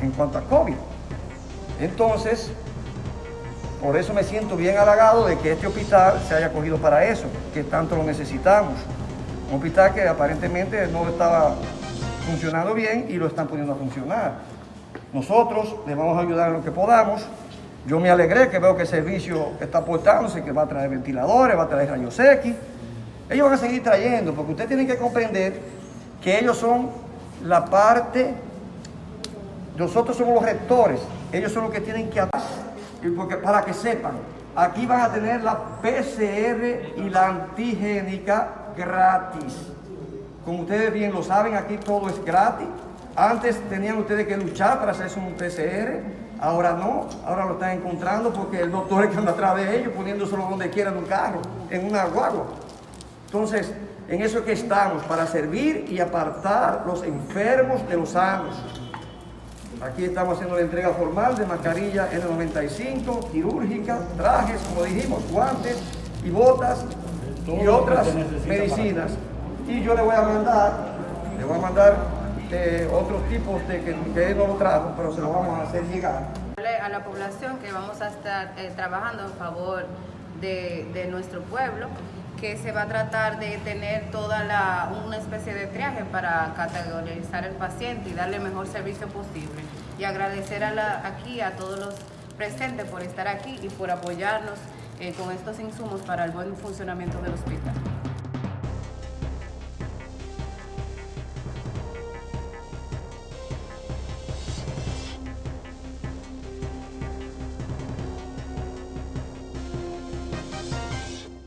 en cuanto a COVID. Entonces, por eso me siento bien halagado de que este hospital se haya cogido para eso, que tanto lo necesitamos. Un hospital que aparentemente no estaba funcionando bien y lo están poniendo a funcionar. Nosotros le vamos a ayudar en lo que podamos. Yo me alegré que veo que el servicio está aportándose, que va a traer ventiladores, va a traer rayos X. Ellos van a seguir trayendo, porque usted tiene que comprender que ellos son la parte, nosotros somos los rectores, ellos son los que tienen que y porque para que sepan, aquí van a tener la PCR y la antigénica gratis. Como ustedes bien lo saben, aquí todo es gratis. Antes tenían ustedes que luchar para hacerse un PCR, ahora no, ahora lo están encontrando porque el doctor es que anda atrás de ellos, poniéndoselo donde quiera en un carro, en una guagua. Entonces, en eso es que estamos, para servir y apartar los enfermos de los sanos. Aquí estamos haciendo la entrega formal de mascarilla N95, quirúrgica, trajes, como dijimos, guantes y botas y otras medicinas. Y yo le voy a mandar, le voy a mandar eh, otros tipos de que, que, él no lo trajo, pero se lo vamos a hacer llegar. A la población que vamos a estar eh, trabajando en favor de, de nuestro pueblo que se va a tratar de tener toda la, una especie de triaje para categorizar al paciente y darle el mejor servicio posible. Y agradecer a la, aquí a todos los presentes por estar aquí y por apoyarnos eh, con estos insumos para el buen funcionamiento del hospital.